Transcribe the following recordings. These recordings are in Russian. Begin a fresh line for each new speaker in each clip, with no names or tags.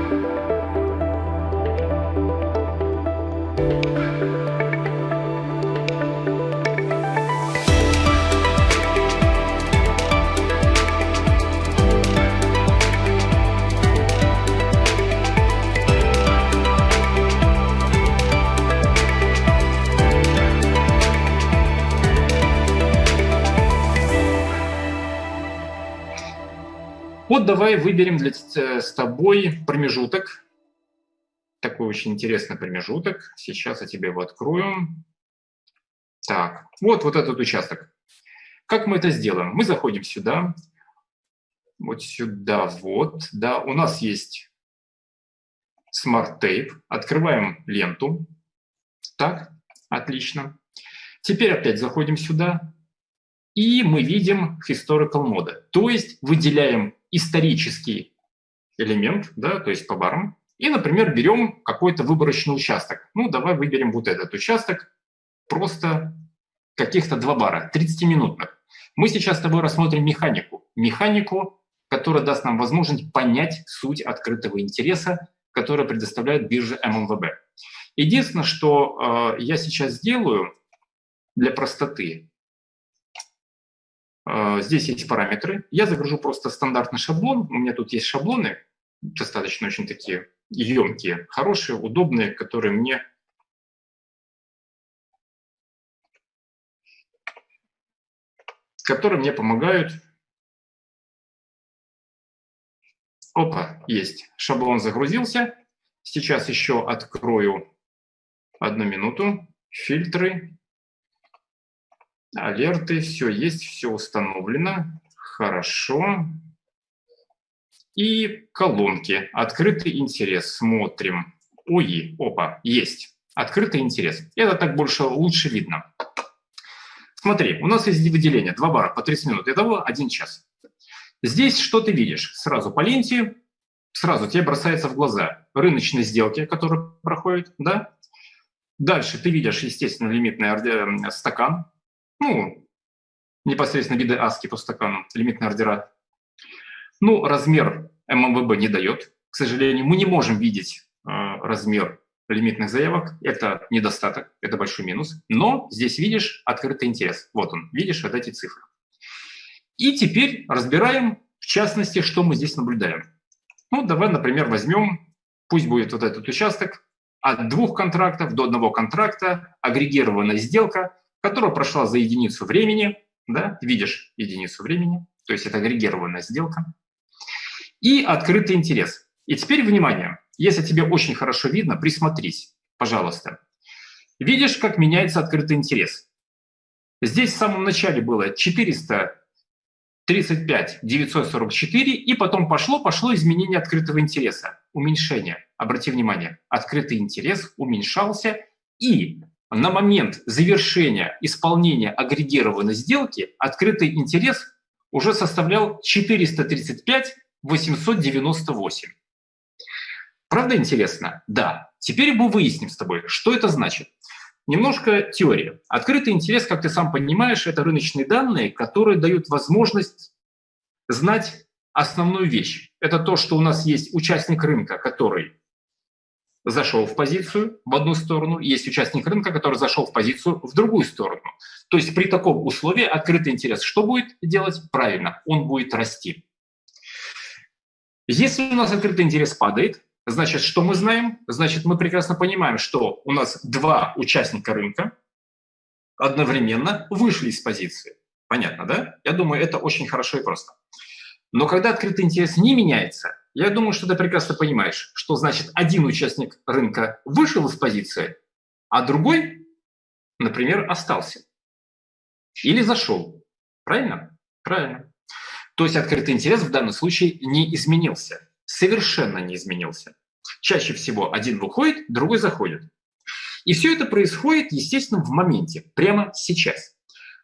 Música Вот давай выберем для, э, с тобой промежуток. Такой очень интересный промежуток. Сейчас я тебе его открою. Так, вот, вот этот участок. Как мы это сделаем? Мы заходим сюда, вот сюда, вот, да, у нас есть Smart Tape, открываем ленту, так, отлично. Теперь опять заходим сюда, и мы видим Historical Mode, то есть выделяем исторический элемент, да, то есть по барам, и, например, берем какой-то выборочный участок. Ну, давай выберем вот этот участок, просто каких-то два бара, 30-минутных. Мы сейчас с тобой рассмотрим механику. Механику, которая даст нам возможность понять суть открытого интереса, которая предоставляет биржа ММВБ. Единственное, что э, я сейчас сделаю для простоты, здесь есть параметры. Я загружу просто стандартный шаблон. У меня тут есть шаблоны, достаточно очень такие емкие, хорошие, удобные, которые мне которые мне помогают. Опа, есть. Шаблон загрузился. Сейчас еще открою одну минуту. Фильтры алерты, все есть, все установлено. Хорошо. И колонки. Открытый интерес. Смотрим. ОИ. Опа, есть. Открытый интерес. Это так больше лучше видно. Смотри, у нас есть выделение. Два бара по 30 минут. Итого один час. Здесь что ты видишь? Сразу по ленте, сразу тебе бросается в глаза рыночные сделки, которые проходят, да? Дальше ты видишь, естественно, лимитный э, стакан, ну, непосредственно виды ASCII по стакану, лимитные ордера. Ну, размер ММВБ не дает. К сожалению, мы не можем видеть э, размер лимитных заявок. Это недостаток, это большой минус. Но здесь видишь открытый интерес. Вот он, видишь вот эти цифры. И теперь разбираем, в частности, что мы здесь наблюдаем. Ну, давай, например, возьмем, пусть будет вот этот участок, от двух контрактов до одного контракта, агрегированная сделка, которая прошла за единицу времени, да, видишь единицу времени, то есть это агрегированная сделка, и открытый интерес. И теперь, внимание, если тебе очень хорошо видно, присмотрись, пожалуйста. Видишь, как меняется открытый интерес. Здесь в самом начале было 435 944, и потом пошло-пошло изменение открытого интереса, уменьшение. Обрати внимание, открытый интерес уменьшался, и на момент завершения исполнения агрегированной сделки открытый интерес уже составлял 435 898. Правда интересно? Да. Теперь мы выясним с тобой, что это значит. Немножко теория. Открытый интерес, как ты сам понимаешь, это рыночные данные, которые дают возможность знать основную вещь. Это то, что у нас есть участник рынка, который зашел в позицию в одну сторону, есть участник рынка, который зашел в позицию в другую сторону. То есть при таком условии открытый интерес что будет делать? Правильно, он будет расти. Если у нас открытый интерес падает, значит, что мы знаем? Значит, мы прекрасно понимаем, что у нас два участника рынка одновременно вышли из позиции. Понятно, да? Я думаю, это очень хорошо и просто. Но когда открытый интерес не меняется, я думаю, что ты прекрасно понимаешь, что значит один участник рынка вышел из позиции, а другой, например, остался. Или зашел. Правильно? Правильно. То есть открытый интерес в данном случае не изменился. Совершенно не изменился. Чаще всего один выходит, другой заходит. И все это происходит, естественно, в моменте, прямо сейчас.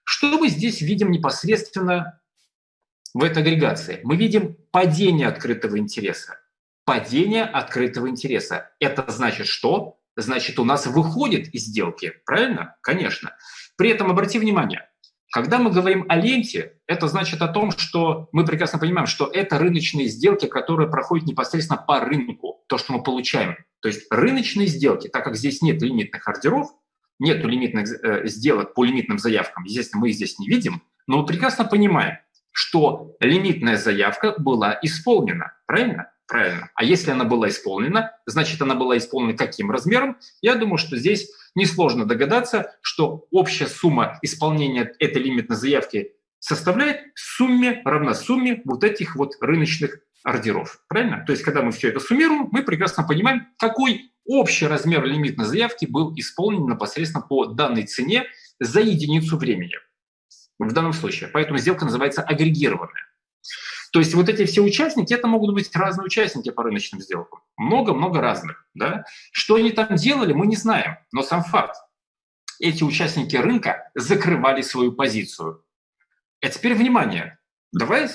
Что мы здесь видим непосредственно в этой агрегации? Мы видим падение открытого интереса. Падение открытого интереса. Это значит что? Значит, у нас выходит из сделки, правильно? Конечно. При этом обрати внимание, когда мы говорим о ленте, это значит о том, что мы прекрасно понимаем, что это рыночные сделки, которые проходят непосредственно по рынку. то, что мы получаем. То есть рыночные сделки, так как здесь нет лимитных ордеров, нет лимитных э, сделок по лимитным заявкам, естественно, мы их здесь не видим, но мы прекрасно понимаем, что лимитная заявка была исполнена, правильно? Правильно. А если она была исполнена, значит, она была исполнена каким размером? Я думаю, что здесь несложно догадаться, что общая сумма исполнения этой лимитной заявки составляет сумме, равна сумме вот этих вот рыночных ордеров. Правильно? То есть, когда мы все это суммируем, мы прекрасно понимаем, какой общий размер лимитной заявки был исполнен непосредственно по данной цене за единицу времени. В данном случае. Поэтому сделка называется агрегированная. То есть вот эти все участники, это могут быть разные участники по рыночным сделкам. Много-много разных. Да? Что они там делали, мы не знаем. Но сам факт. Эти участники рынка закрывали свою позицию. А теперь внимание. Давай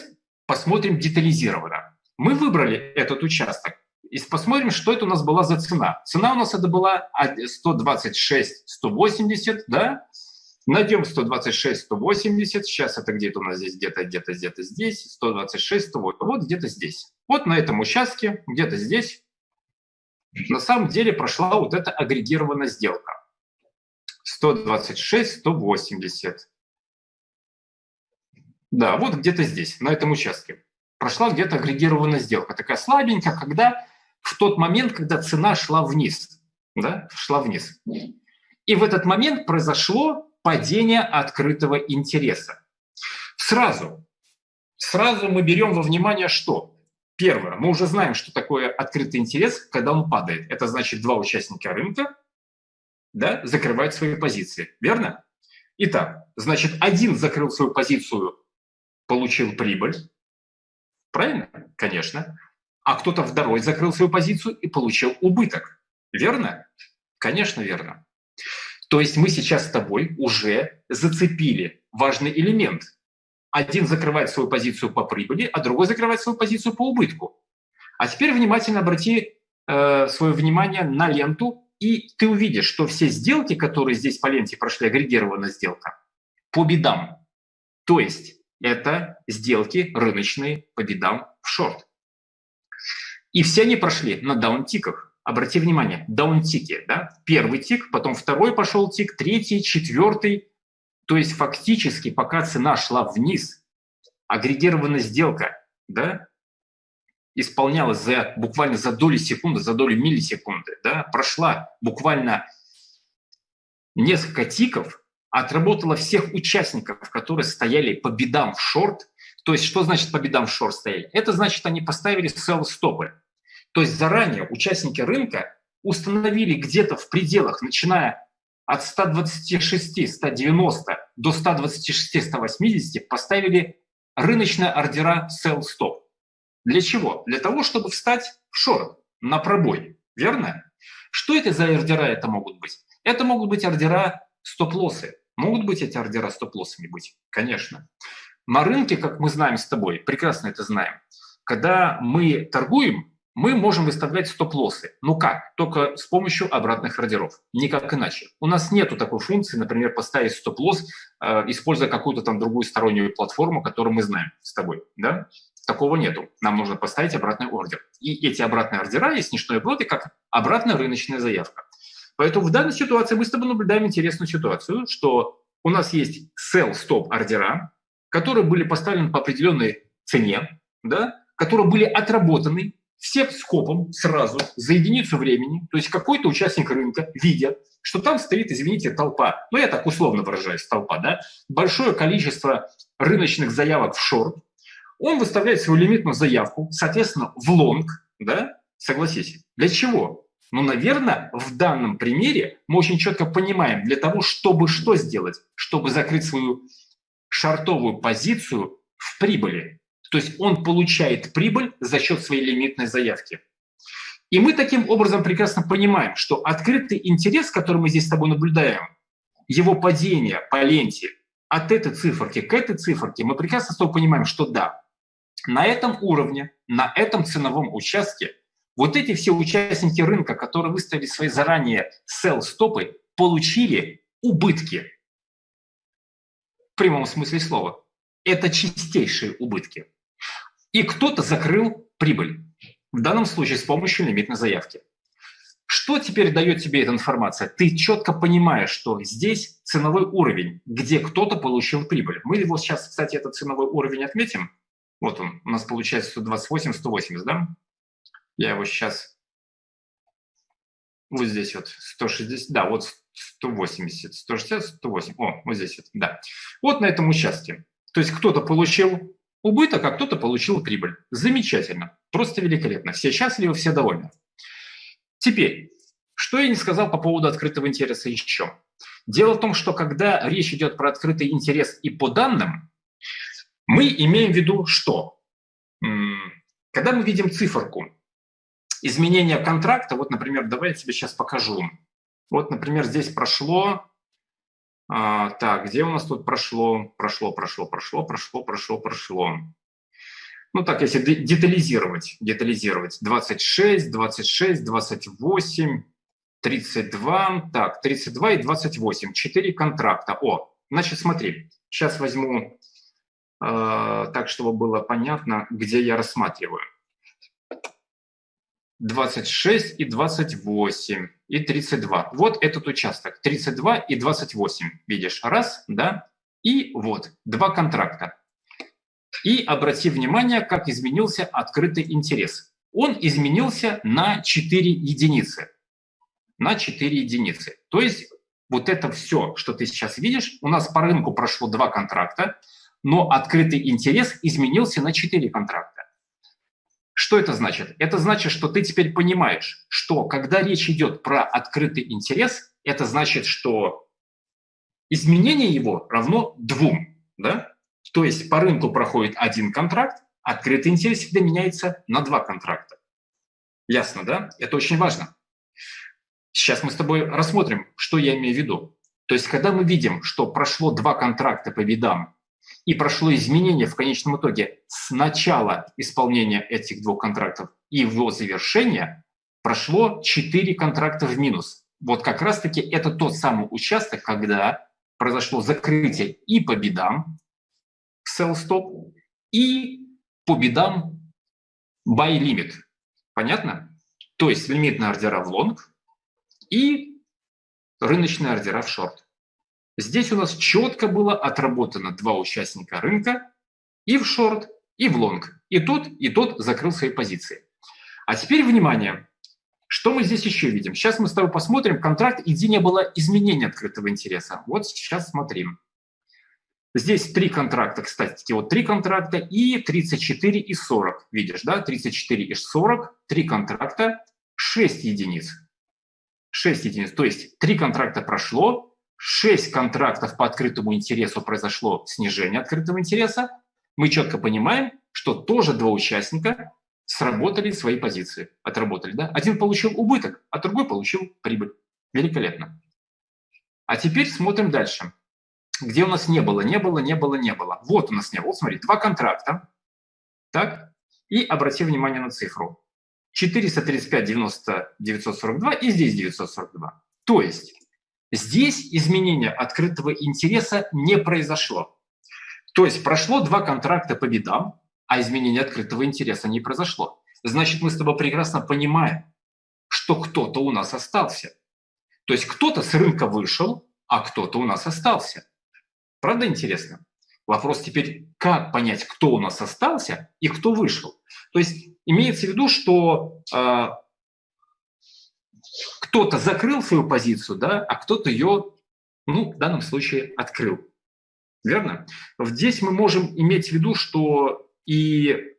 посмотрим детализированно. Мы выбрали этот участок и посмотрим, что это у нас была за цена. Цена у нас это была 126-180, да? Найдем 126, 180. Сейчас это где-то у нас здесь, где-то, где-то, где-то здесь. 126, 108. Вот где-то здесь. Вот на этом участке, где-то здесь, на самом деле прошла вот эта агрегированная сделка. 126, 180. Да, вот где-то здесь, на этом участке. Прошла где-то агрегированная сделка. Такая слабенькая, когда в тот момент, когда цена шла вниз. Да, шла вниз. И в этот момент произошло падение открытого интереса. Сразу, сразу мы берем во внимание что? Первое, мы уже знаем, что такое открытый интерес, когда он падает. Это значит, два участника рынка да, закрывают свои позиции, верно? Итак, значит, один закрыл свою позицию, получил прибыль, правильно? Конечно. А кто-то второй закрыл свою позицию и получил убыток, верно? Конечно, верно. То есть мы сейчас с тобой уже зацепили важный элемент. Один закрывает свою позицию по прибыли, а другой закрывает свою позицию по убытку. А теперь внимательно обрати э, свое внимание на ленту, и ты увидишь, что все сделки, которые здесь по ленте прошли, агрегированная сделка, по бедам. То есть это сделки рыночные по бедам в шорт. И все они прошли на даунтиках. Обрати внимание, даунтики, да? Первый тик, потом второй пошел тик, третий, четвертый. То есть фактически, пока цена шла вниз, агрегированная сделка, да, исполнялась за, буквально за доли секунды, за доли миллисекунды, да, прошла буквально несколько тиков, отработала всех участников, которые стояли по бедам в шорт. То есть что значит по бедам в шорт стояли? Это значит, они поставили sell-стопы. То есть заранее участники рынка установили где-то в пределах, начиная от 126, 190 до 126, 180, поставили рыночные ордера sell-stop. Для чего? Для того, чтобы встать в шорт, на пробой. Верно? Что это за ордера это могут быть? Это могут быть ордера стоп-лоссы. Могут быть эти ордера стоп-лоссами быть? Конечно. На рынке, как мы знаем с тобой, прекрасно это знаем, когда мы торгуем, мы можем выставлять стоп-лоссы. Ну как? Только с помощью обратных ордеров. Никак иначе. У нас нету такой функции, например, поставить стоп-лосс, э, используя какую-то там другую стороннюю платформу, которую мы знаем с тобой. Да? Такого нету. Нам нужно поставить обратный ордер. И эти обратные ордера есть не что иное, как обратная рыночная заявка. Поэтому в данной ситуации мы с тобой наблюдаем интересную ситуацию, что у нас есть sell-stop ордера, которые были поставлены по определенной цене, да, которые были отработаны все скопом сразу за единицу времени, то есть какой-то участник рынка, видя, что там стоит, извините, толпа, ну я так условно выражаюсь, толпа, да, большое количество рыночных заявок в шорт, он выставляет свою лимитную заявку, соответственно, в лонг, да, согласитесь, для чего? Ну, наверное, в данном примере мы очень четко понимаем, для того, чтобы что сделать? Чтобы закрыть свою шартовую позицию в прибыли. То есть он получает прибыль за счет своей лимитной заявки. И мы таким образом прекрасно понимаем, что открытый интерес, который мы здесь с тобой наблюдаем, его падение по ленте от этой циферки к этой циферке, мы прекрасно с тобой понимаем, что да, на этом уровне, на этом ценовом участке вот эти все участники рынка, которые выставили свои заранее sell-стопы, получили убытки. В прямом смысле слова. Это чистейшие убытки и кто-то закрыл прибыль. В данном случае с помощью лимитной заявки. Что теперь дает тебе эта информация? Ты четко понимаешь, что здесь ценовой уровень, где кто-то получил прибыль. Мы его сейчас, кстати, этот ценовой уровень отметим. Вот он, у нас получается 128, 180, да? Я его сейчас вот здесь вот 160, да, вот 180, 160, 108, о, вот здесь вот, да. Вот на этом участке. То есть кто-то получил убыток, а кто-то получил прибыль. Замечательно, просто великолепно. Все счастливы, все довольны. Теперь, что я не сказал по поводу открытого интереса еще. Дело в том, что когда речь идет про открытый интерес и по данным, мы имеем в виду что? Когда мы видим циферку изменения контракта, вот, например, давай я тебе сейчас покажу. Вот, например, здесь прошло, а, так, где у нас тут прошло, прошло, прошло, прошло, прошло, прошло, прошло ну так, если детализировать, детализировать, 26, 26, 28, 32, так, 32 и 28, 4 контракта. О, значит, смотри, сейчас возьму э, так, чтобы было понятно, где я рассматриваю. 26 и 28 и 32. Вот этот участок, 32 и 28, видишь, раз, да, и вот, два контракта. И обрати внимание, как изменился открытый интерес. Он изменился на 4 единицы. На 4 единицы. То есть вот это все, что ты сейчас видишь, у нас по рынку прошло два контракта, но открытый интерес изменился на 4 контракта. Что это значит? Это значит, что ты теперь понимаешь, что когда речь идет про открытый интерес, это значит, что изменение его равно двум. Да? То есть по рынку проходит один контракт, открытый интерес всегда меняется на два контракта. Ясно, да? Это очень важно. Сейчас мы с тобой рассмотрим, что я имею в виду. То есть когда мы видим, что прошло два контракта по видам и прошло изменение в конечном итоге с начала исполнения этих двух контрактов и его завершения, прошло четыре контракта в минус. Вот как раз-таки это тот самый участок, когда произошло закрытие и по бедам, sell stop и по bid ам buy limit. Понятно? То есть лимитные ордера в лонг и рыночные ордера в шорт. Здесь у нас четко было отработано два участника рынка и в шорт, и в лонг. И тот, и тот закрыл свои позиции. А теперь внимание. Что мы здесь еще видим? Сейчас мы с тобой посмотрим контракт, где не было изменения открытого интереса. Вот сейчас смотрим. Здесь три контракта, кстати, вот три контракта и 34 и 40. Видишь, да, 34 и 40, три контракта, 6 единиц. 6 единиц, то есть три контракта прошло, 6 контрактов по открытому интересу произошло снижение открытого интереса. Мы четко понимаем, что тоже два участника сработали свои позиции, отработали. Да? Один получил убыток, а другой получил прибыль. Великолепно. А теперь смотрим дальше где у нас не было, не было, не было, не было. Вот у нас не было. Вот смотри, два контракта. Так, и обрати внимание на цифру. 435, 90, 942 и здесь 942. То есть здесь изменения открытого интереса не произошло. То есть прошло два контракта по бедам, а изменения открытого интереса не произошло. Значит, мы с тобой прекрасно понимаем, что кто-то у нас остался. То есть кто-то с рынка вышел, а кто-то у нас остался. Правда интересно? Вопрос теперь, как понять, кто у нас остался и кто вышел. То есть имеется в виду, что э, кто-то закрыл свою позицию, да, а кто-то ее, ну, в данном случае, открыл. Верно? Здесь мы можем иметь в виду, что и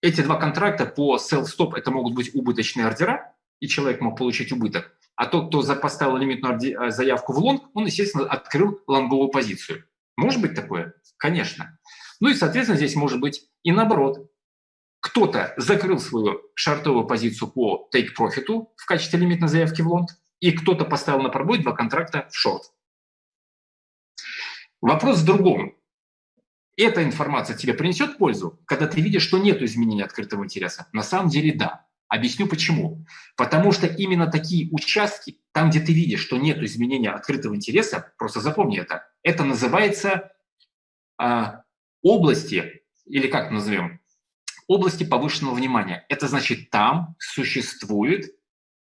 эти два контракта по sell-stop это могут быть убыточные ордера, и человек мог получить убыток. А тот, кто поставил лимитную э, заявку в лонг, он, естественно, открыл лонговую позицию. Может быть такое? Конечно. Ну и, соответственно, здесь может быть и наоборот. Кто-то закрыл свою шортовую позицию по take profit в качестве лимитной заявки в лонг, и кто-то поставил на пробой два контракта в шорт. Вопрос в другом. Эта информация тебе принесет пользу, когда ты видишь, что нет изменения открытого интереса? На самом деле да. Объясню почему. Потому что именно такие участки, там, где ты видишь, что нет изменения открытого интереса, просто запомни это, это называется а, области, или как назовем, области повышенного внимания. Это значит, там существует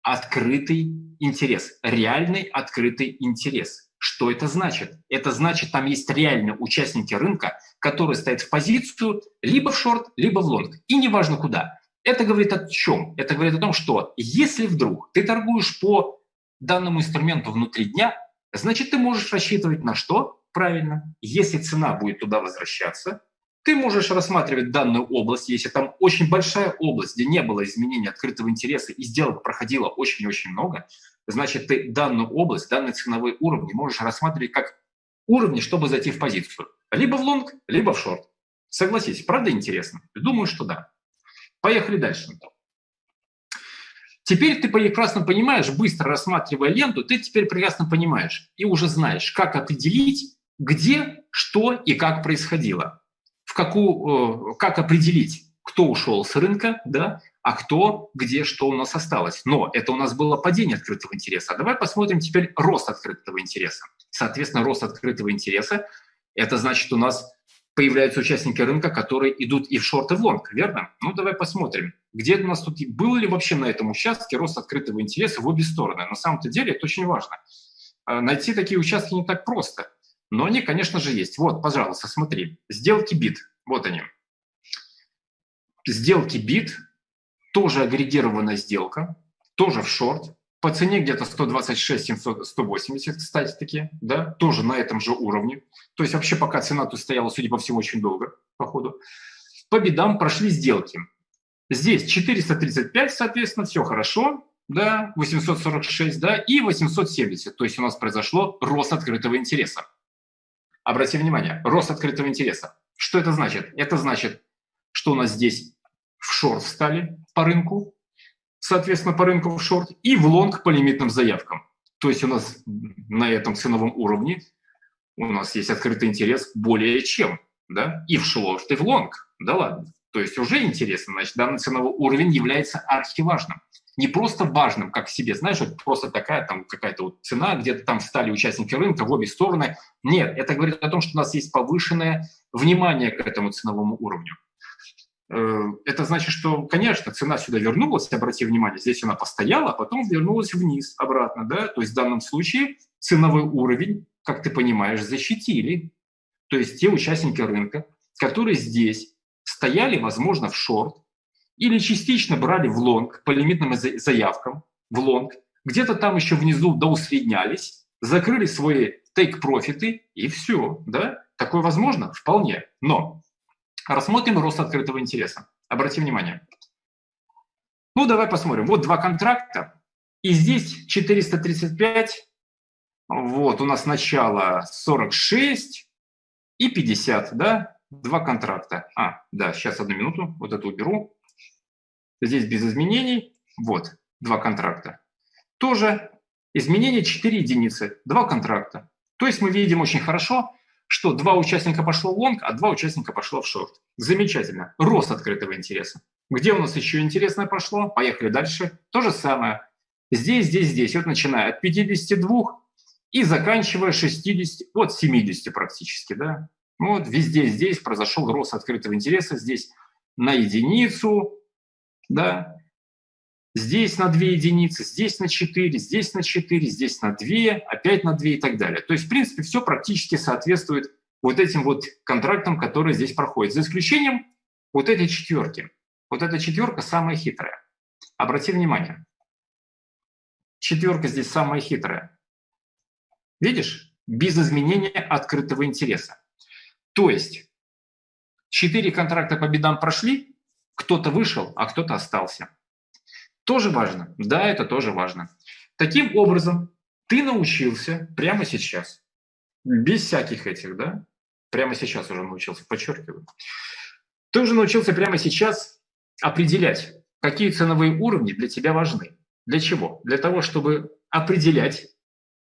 открытый интерес, реальный открытый интерес. Что это значит? Это значит, там есть реальные участники рынка, которые стоят в позицию либо в шорт, либо в лонг. И неважно куда. Это говорит о чем? Это говорит о том, что если вдруг ты торгуешь по данному инструменту внутри дня, значит, ты можешь рассчитывать на что? Правильно. Если цена будет туда возвращаться, ты можешь рассматривать данную область, если там очень большая область, где не было изменения открытого интереса и сделок проходило очень-очень много, значит, ты данную область, данный ценовой уровень можешь рассматривать как уровни, чтобы зайти в позицию. Либо в лонг, либо в шорт. Согласись, правда интересно? Думаю, что да. Поехали дальше. Теперь ты прекрасно понимаешь, быстро рассматривая ленту, ты теперь прекрасно понимаешь и уже знаешь, как определить, где, что и как происходило какую, э, как определить, кто ушел с рынка, да, а кто, где, что у нас осталось. Но это у нас было падение открытого интереса. А давай посмотрим теперь рост открытого интереса. Соответственно, рост открытого интереса – это значит, у нас появляются участники рынка, которые идут и в шорт, и в лонг, верно? Ну, давай посмотрим, где у нас тут, был ли вообще на этом участке рост открытого интереса в обе стороны. На самом-то деле это очень важно. А найти такие участки не так просто. Но они, конечно же, есть. Вот, пожалуйста, смотри. Сделки bid. Вот они. Сделки bid. Тоже агрегированная сделка. Тоже в шорт. По цене где-то 126, 700, 180, кстати, таки, да, тоже на этом же уровне. То есть вообще пока цена тут стояла, судя по всему, очень долго, по ходу. По бедам прошли сделки. Здесь 435, соответственно, все хорошо, да, 846, да, и 870. То есть у нас произошло рост открытого интереса. Обрати внимание, рост открытого интереса. Что это значит? Это значит, что у нас здесь в шорт встали по рынку, соответственно, по рынку в шорт, и в лонг по лимитным заявкам. То есть у нас на этом ценовом уровне у нас есть открытый интерес более чем, да, и в шорт, и в лонг, да ладно. То есть уже интересно, значит, данный ценовой уровень является архиважным не просто важным, как себе, знаешь, вот просто такая там какая-то вот цена, где-то там стали участники рынка в обе стороны. Нет, это говорит о том, что у нас есть повышенное внимание к этому ценовому уровню. Э, это значит, что, конечно, цена сюда вернулась, обрати внимание, здесь она постояла, а потом вернулась вниз обратно, да, то есть в данном случае ценовой уровень, как ты понимаешь, защитили. То есть те участники рынка, которые здесь стояли, возможно, в шорт, или частично брали в лонг по лимитным заявкам, в лонг, где-то там еще внизу доусреднялись, закрыли свои тейк-профиты и все. Да? Такое возможно? Вполне. Но рассмотрим рост открытого интереса. Обрати внимание. Ну, давай посмотрим. Вот два контракта. И здесь 435. Вот у нас начало 46 и 50, да? Два контракта. А, да, сейчас одну минуту, вот это уберу. Здесь без изменений. Вот, два контракта. Тоже изменение 4 единицы, два контракта. То есть мы видим очень хорошо, что два участника пошло в лонг, а два участника пошло в шорт. Замечательно. Рост открытого интереса. Где у нас еще интересное пошло? Поехали дальше. То же самое. Здесь, здесь, здесь. Вот начиная от 52 и заканчивая 60, вот 70 практически, да. Вот везде здесь произошел рост открытого интереса. Здесь на единицу, да, здесь на 2 единицы, здесь на 4, здесь на 4, здесь на 2, опять на 2 и так далее. То есть, в принципе, все практически соответствует вот этим вот контрактам, которые здесь проходят, за исключением вот этой четверки. Вот эта четверка самая хитрая. Обрати внимание. Четверка здесь самая хитрая. Видишь? Без изменения открытого интереса. То есть, четыре контракта по бедам прошли, кто-то вышел, а кто-то остался. Тоже важно. Да, это тоже важно. Таким образом, ты научился прямо сейчас, без всяких этих, да, прямо сейчас уже научился, подчеркиваю, ты уже научился прямо сейчас определять, какие ценовые уровни для тебя важны. Для чего? Для того, чтобы определять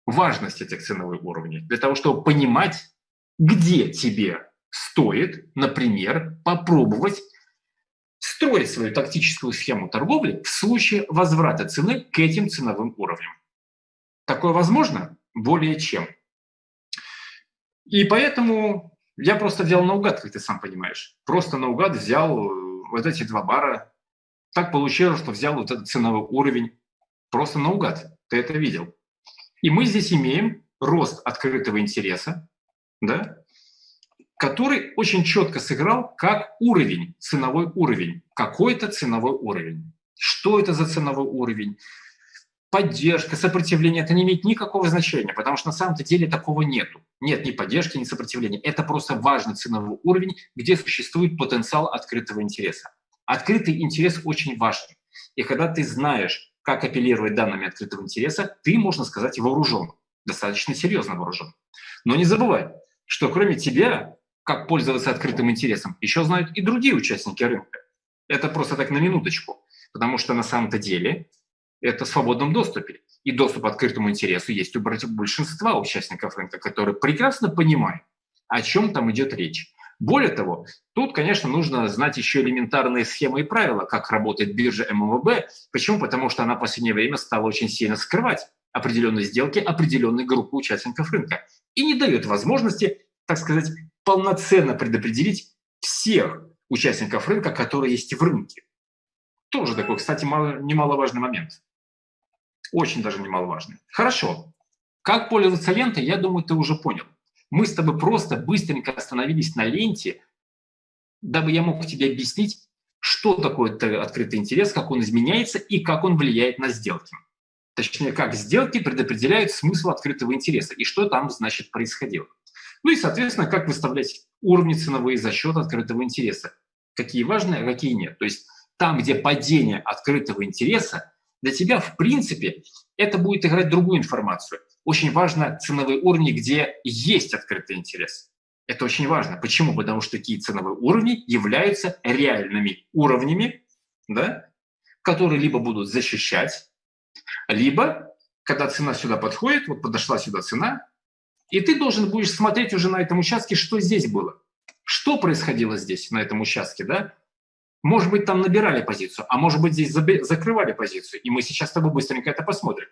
важность этих ценовых уровней, для того, чтобы понимать, где тебе стоит, например, попробовать строить свою тактическую схему торговли в случае возврата цены к этим ценовым уровням. Такое возможно более чем. И поэтому я просто взял наугад, как ты сам понимаешь. Просто наугад взял э, вот эти два бара. Так получилось, что взял вот этот ценовой уровень просто наугад. Ты это видел. И мы здесь имеем рост открытого интереса, да, который очень четко сыграл как уровень, ценовой уровень, какой-то ценовой уровень. Что это за ценовой уровень? Поддержка, сопротивление – это не имеет никакого значения, потому что на самом-то деле такого нету. Нет ни поддержки, ни сопротивления. Это просто важный ценовой уровень, где существует потенциал открытого интереса. Открытый интерес очень важен. И когда ты знаешь, как апеллировать данными открытого интереса, ты, можно сказать, вооружен, достаточно серьезно вооружен. Но не забывай, что кроме тебя как пользоваться открытым интересом, еще знают и другие участники рынка. Это просто так на минуточку, потому что на самом-то деле это в свободном доступе. И доступ к открытому интересу есть у большинства участников рынка, которые прекрасно понимают, о чем там идет речь. Более того, тут, конечно, нужно знать еще элементарные схемы и правила, как работает биржа ММВБ. Почему? Потому что она в последнее время стала очень сильно скрывать определенные сделки определенной группы участников рынка и не дает возможности, так сказать, полноценно предопределить всех участников рынка, которые есть в рынке. Тоже такой, кстати, немаловажный момент. Очень даже немаловажный. Хорошо. Как пользоваться лентой, я думаю, ты уже понял. Мы с тобой просто быстренько остановились на ленте, дабы я мог тебе объяснить, что такое открытый интерес, как он изменяется и как он влияет на сделки. Точнее, как сделки предопределяют смысл открытого интереса и что там, значит, происходило. Ну и, соответственно, как выставлять уровни ценовые за счет открытого интереса. Какие важные, а какие нет. То есть там, где падение открытого интереса, для тебя, в принципе, это будет играть другую информацию. Очень важно ценовые уровни, где есть открытый интерес. Это очень важно. Почему? Потому что такие ценовые уровни являются реальными уровнями, да, которые либо будут защищать, либо, когда цена сюда подходит, вот подошла сюда цена, и ты должен будешь смотреть уже на этом участке, что здесь было. Что происходило здесь, на этом участке, да? Может быть, там набирали позицию, а может быть, здесь закрывали позицию. И мы сейчас с тобой быстренько это посмотрим.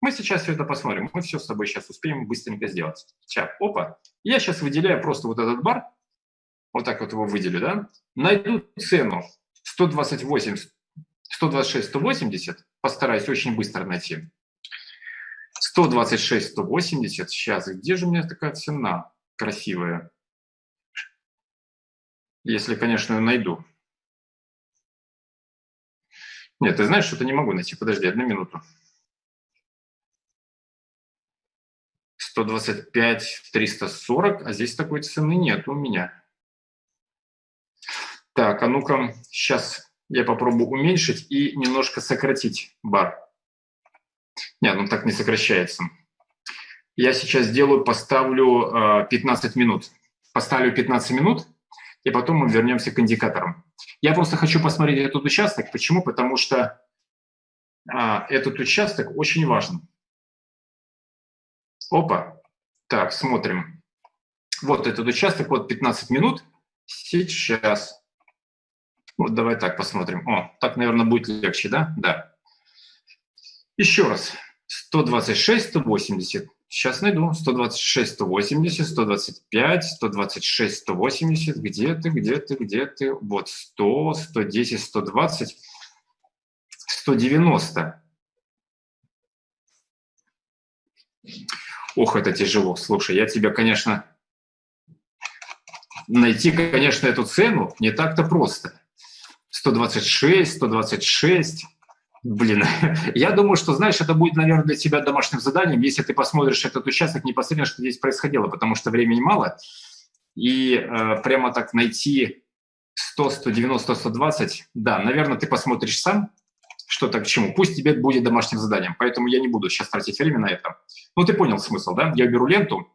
Мы сейчас все это посмотрим. Мы все с тобой сейчас успеем быстренько сделать. Сейчас, опа. Я сейчас выделяю просто вот этот бар. Вот так вот его выделю, да? Найду цену 128, 126, 180. Постараюсь очень быстро найти. 126, 180. Сейчас, где же у меня такая цена красивая? Если, конечно, найду. Нет, ты знаешь, что-то не могу найти. Подожди, одну минуту. 125, 340, а здесь такой цены нет у меня. Так, а ну-ка, сейчас я попробую уменьшить и немножко сократить бар. Нет, ну так не сокращается. Я сейчас сделаю, поставлю э, 15 минут. Поставлю 15 минут, и потом мы вернемся к индикаторам. Я просто хочу посмотреть этот участок. Почему? Потому что а, этот участок очень важен. Опа. Так, смотрим. Вот этот участок, вот 15 минут. Сейчас. Вот давай так посмотрим. О, так, наверное, будет легче, да? Да. Еще раз. 126, 180. Сейчас найду. 126, 180, 125, 126, 180. Где ты, где ты, где ты? Вот 100, 110, 120, 190. Ох, это тяжело. Слушай, я тебя, конечно, найти, конечно, эту цену не так-то просто. 126, 126. Блин, я думаю, что, знаешь, это будет, наверное, для тебя домашним заданием, если ты посмотришь этот участок непосредственно, что здесь происходило, потому что времени мало, и э, прямо так найти 100, 190, 120, да, наверное, ты посмотришь сам, что так к чему. Пусть тебе будет домашним заданием, поэтому я не буду сейчас тратить время на это. Ну, ты понял смысл, да? Я беру ленту,